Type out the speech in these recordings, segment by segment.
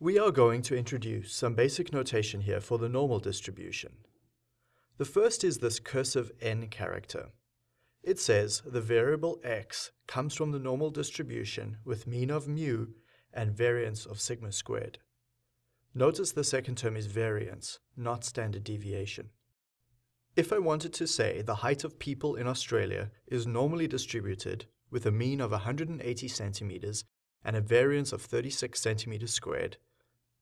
We are going to introduce some basic notation here for the normal distribution. The first is this cursive n character. It says the variable x comes from the normal distribution with mean of mu and variance of sigma squared. Notice the second term is variance, not standard deviation. If I wanted to say the height of people in Australia is normally distributed with a mean of 180 centimeters and a variance of 36 centimeters squared,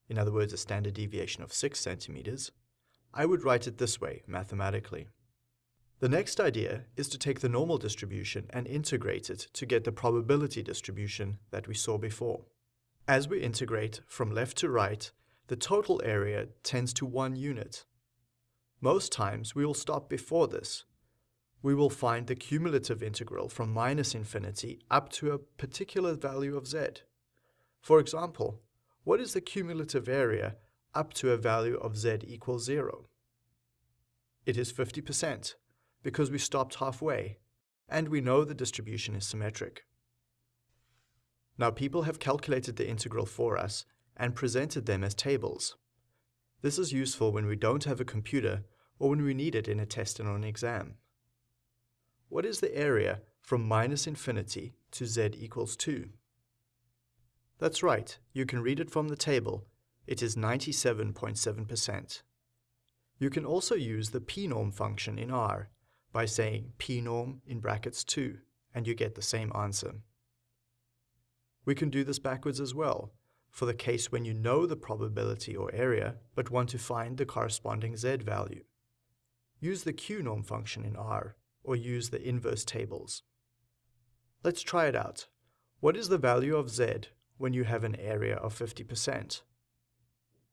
in other words a standard deviation of 6 centimeters, I would write it this way mathematically. The next idea is to take the normal distribution and integrate it to get the probability distribution that we saw before. As we integrate from left to right, the total area tends to one unit. Most times we will stop before this. We will find the cumulative integral from minus infinity up to a particular value of z. For example, what is the cumulative area up to a value of z equals 0? It is 50%, because we stopped halfway, and we know the distribution is symmetric. Now people have calculated the integral for us and presented them as tables. This is useful when we don't have a computer or when we need it in a test or an exam. What is the area from minus infinity to z equals 2? That's right, you can read it from the table. It is 97.7%. You can also use the pnorm function in R by saying pnorm in brackets 2, and you get the same answer. We can do this backwards as well, for the case when you know the probability or area, but want to find the corresponding z value. Use the qnorm function in R, or use the inverse tables. Let's try it out. What is the value of z when you have an area of 50%?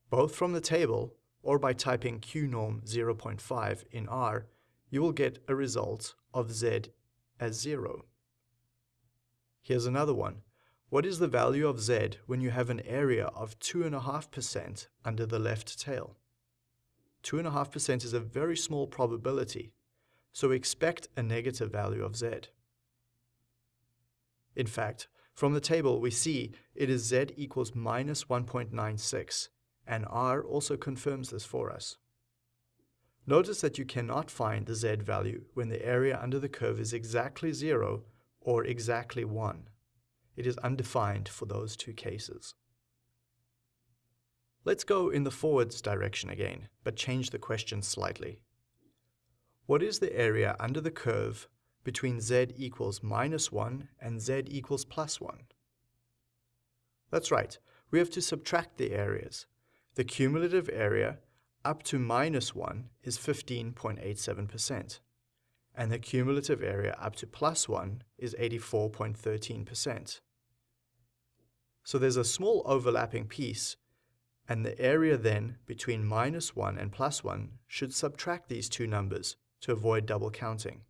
Both from the table, or by typing qnorm 0.5 in R, you will get a result of z as 0. Here's another one. What is the value of z when you have an area of 2.5% under the left tail? 2.5% is a very small probability, so expect a negative value of z. In fact, from the table we see it is z equals minus 1.96, and R also confirms this for us. Notice that you cannot find the z value when the area under the curve is exactly 0 or exactly 1. It is undefined for those two cases. Let's go in the forwards direction again, but change the question slightly. What is the area under the curve between z equals minus 1 and z equals plus 1? That's right, we have to subtract the areas. The cumulative area up to minus 1 is 15.87% and the cumulative area up to plus 1 is 84.13%. So there's a small overlapping piece, and the area then between minus 1 and plus 1 should subtract these two numbers to avoid double counting.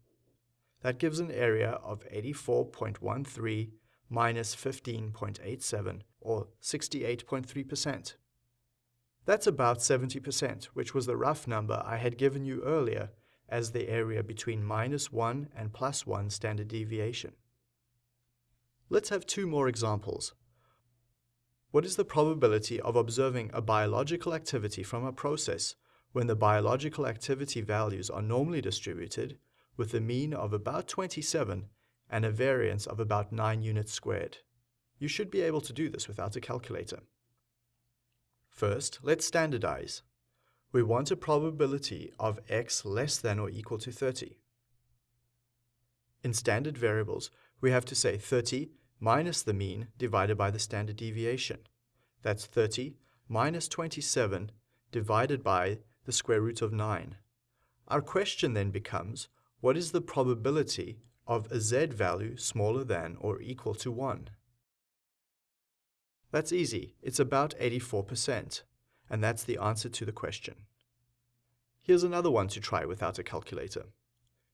That gives an area of 84.13 minus 15.87, or 68.3%. That's about 70%, which was the rough number I had given you earlier as the area between minus 1 and plus 1 standard deviation. Let's have two more examples. What is the probability of observing a biological activity from a process when the biological activity values are normally distributed with a mean of about 27 and a variance of about 9 units squared? You should be able to do this without a calculator. First, let's standardize we want a probability of x less than or equal to 30. In standard variables, we have to say 30 minus the mean divided by the standard deviation. That's 30 minus 27 divided by the square root of 9. Our question then becomes, what is the probability of a z value smaller than or equal to 1? That's easy. It's about 84% and that's the answer to the question. Here's another one to try without a calculator.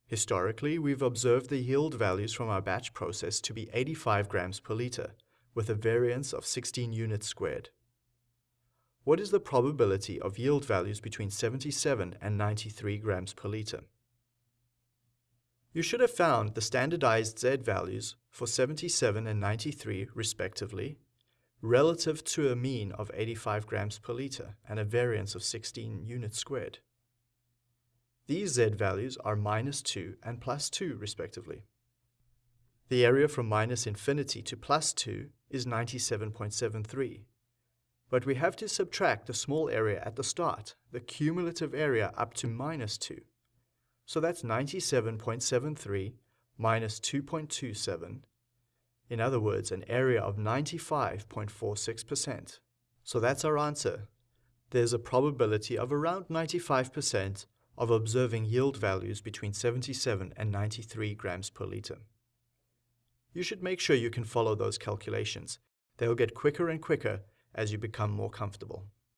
Historically, we've observed the yield values from our batch process to be 85 grams per liter, with a variance of 16 units squared. What is the probability of yield values between 77 and 93 grams per liter? You should have found the standardized Z values for 77 and 93 respectively, relative to a mean of 85 grams per litre and a variance of 16 units squared. These Z values are minus 2 and plus 2 respectively. The area from minus infinity to plus 2 is 97.73. But we have to subtract the small area at the start, the cumulative area up to minus 2. So that's 97.73 minus 2.27. In other words, an area of 95.46%. So that's our answer. There's a probability of around 95% of observing yield values between 77 and 93 grams per litre. You should make sure you can follow those calculations. They'll get quicker and quicker as you become more comfortable.